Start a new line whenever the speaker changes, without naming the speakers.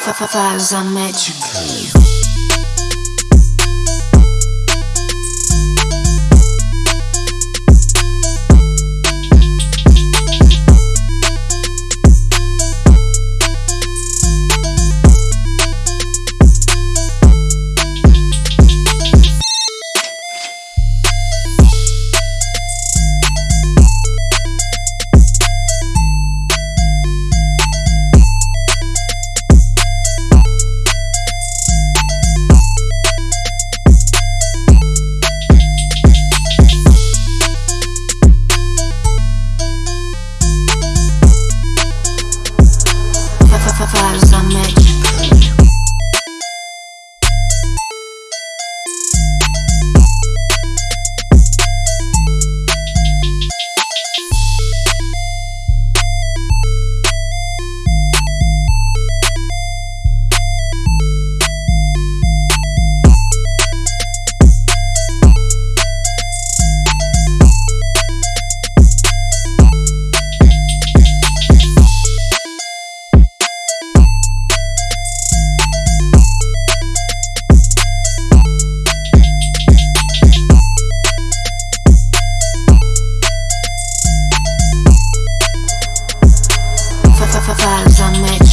Faz a magic. Vibes magical. Vibes are magical.